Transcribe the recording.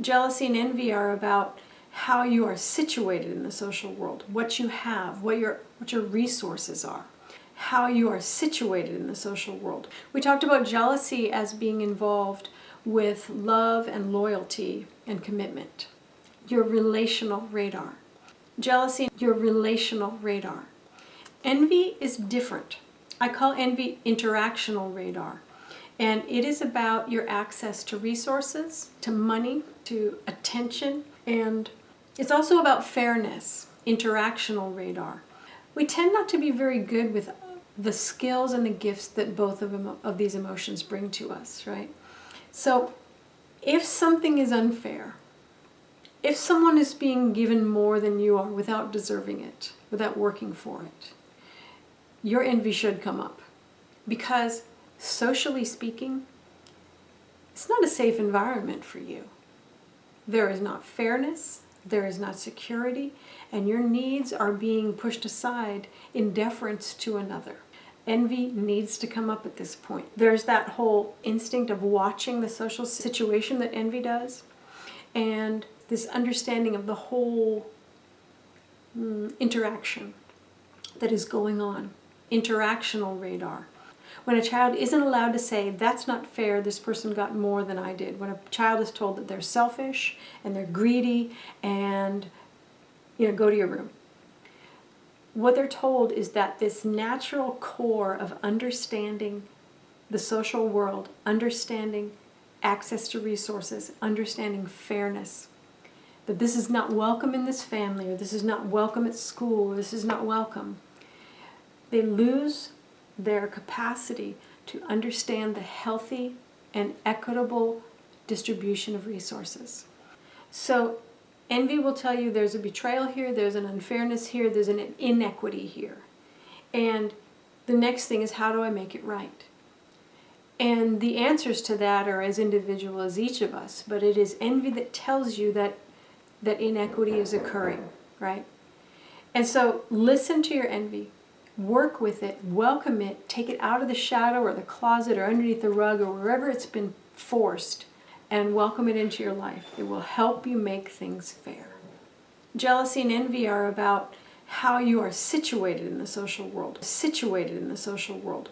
Jealousy and envy are about how you are situated in the social world, what you have, what your, what your resources are, how you are situated in the social world. We talked about jealousy as being involved with love and loyalty and commitment. Your relational radar. Jealousy, your relational radar. Envy is different. I call envy interactional radar. And it is about your access to resources, to money, to attention, and it's also about fairness, interactional radar. We tend not to be very good with the skills and the gifts that both of, of these emotions bring to us, right? So if something is unfair, if someone is being given more than you are without deserving it, without working for it, your envy should come up. Because socially speaking, it's not a safe environment for you. There is not fairness, there is not security, and your needs are being pushed aside in deference to another. Envy needs to come up at this point. There's that whole instinct of watching the social situation that envy does, and this understanding of the whole mm, interaction that is going on, interactional radar. When a child isn't allowed to say, that's not fair, this person got more than I did. When a child is told that they're selfish and they're greedy and, you know, go to your room. What they're told is that this natural core of understanding the social world, understanding access to resources, understanding fairness, that this is not welcome in this family, or this is not welcome at school, or this is not welcome. They lose their capacity to understand the healthy and equitable distribution of resources. So envy will tell you there's a betrayal here, there's an unfairness here, there's an inequity here. And the next thing is how do I make it right? And the answers to that are as individual as each of us, but it is envy that tells you that, that inequity is occurring, right? And so listen to your envy work with it, welcome it, take it out of the shadow or the closet or underneath the rug or wherever it's been forced and welcome it into your life. It will help you make things fair. Jealousy and envy are about how you are situated in the social world, situated in the social world.